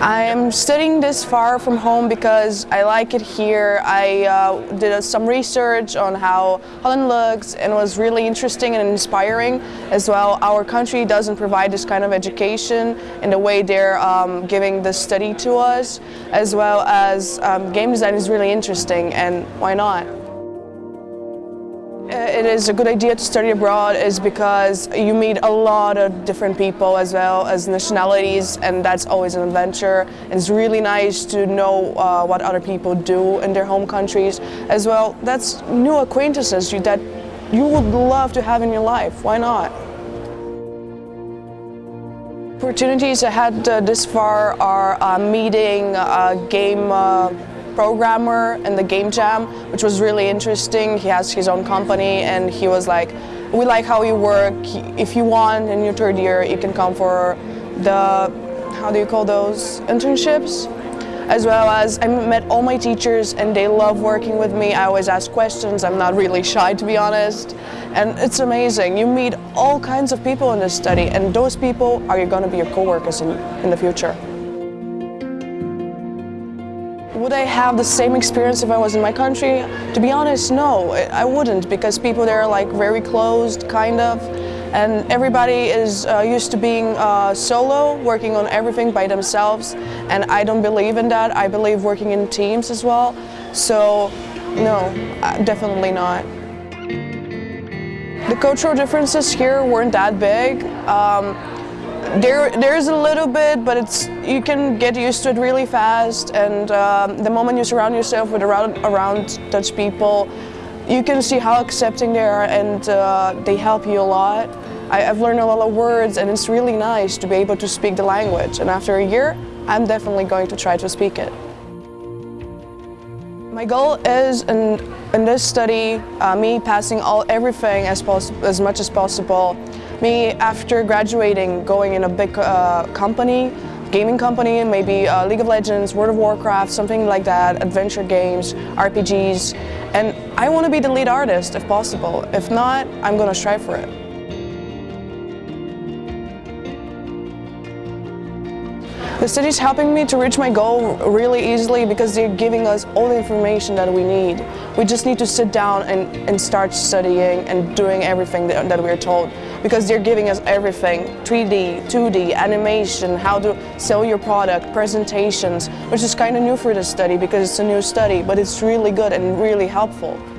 I am studying this far from home because I like it here. I uh, did some research on how Holland looks and was really interesting and inspiring as well. Our country doesn't provide this kind of education in the way they're um, giving the study to us as well as um, game design is really interesting and why not? It is a good idea to study abroad is because you meet a lot of different people as well as nationalities and that's always an adventure. It's really nice to know uh, what other people do in their home countries as well. That's new acquaintances that you would love to have in your life. Why not? Opportunities I had uh, this far are uh, meeting a game uh, programmer in the game jam, which was really interesting. He has his own company and he was like, we like how you work. If you want in your third year, you can come for the, how do you call those, internships? As well as I met all my teachers and they love working with me. I always ask questions. I'm not really shy to be honest. And it's amazing. You meet all kinds of people in this study and those people are going to be your co-workers in, in the future. Would I have the same experience if I was in my country? To be honest, no, I wouldn't because people there are like very closed, kind of, and everybody is uh, used to being uh, solo, working on everything by themselves, and I don't believe in that. I believe working in teams as well, so no, uh, definitely not. The cultural differences here weren't that big. Um, there, there's a little bit, but it's you can get used to it really fast. And um, the moment you surround yourself with around, around Dutch people, you can see how accepting they are, and uh, they help you a lot. I, have learned a lot of words, and it's really nice to be able to speak the language. And after a year, I'm definitely going to try to speak it. My goal is in, in this study, uh, me passing all everything as, as much as possible me, after graduating, going in a big uh, company, gaming company, maybe uh, League of Legends, World of Warcraft, something like that, adventure games, RPGs, and I want to be the lead artist if possible. If not, I'm going to strive for it. The city is helping me to reach my goal really easily because they're giving us all the information that we need. We just need to sit down and, and start studying and doing everything that, that we're told because they're giving us everything, 3D, 2D, animation, how to sell your product, presentations, which is kind of new for this study because it's a new study, but it's really good and really helpful.